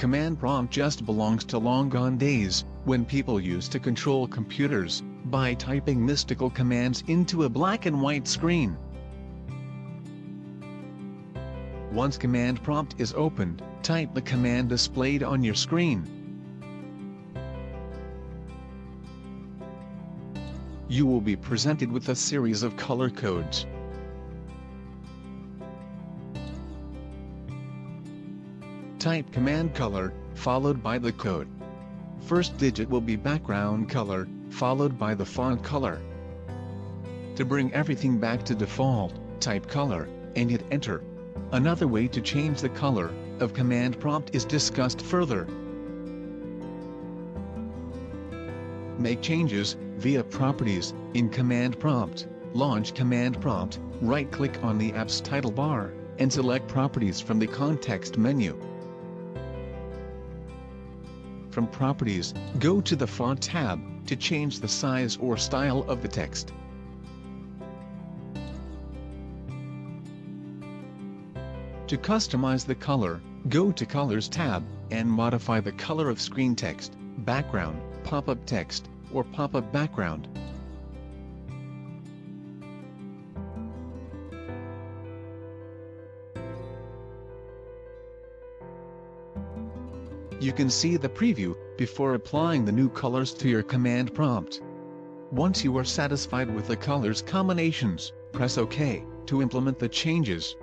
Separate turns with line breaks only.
command prompt just belongs to long gone days, when people used to control computers, by typing mystical commands into a black and white screen. Once command prompt is opened, type the command displayed on your screen. You will be presented with a series of color codes. Type command color, followed by the code. First digit will be background color, followed by the font color. To bring everything back to default, type color, and hit enter. Another way to change the color of command prompt is discussed further. Make changes via Properties in Command Prompt. Launch Command Prompt, right-click on the app's title bar, and select Properties from the context menu. From Properties, go to the Font tab to change the size or style of the text. To customize the color, go to Colors tab, and modify the color of screen text, background, pop-up text, or pop-up background. You can see the preview before applying the new colors to your command prompt. Once you are satisfied with the colors combinations, press OK to implement the changes.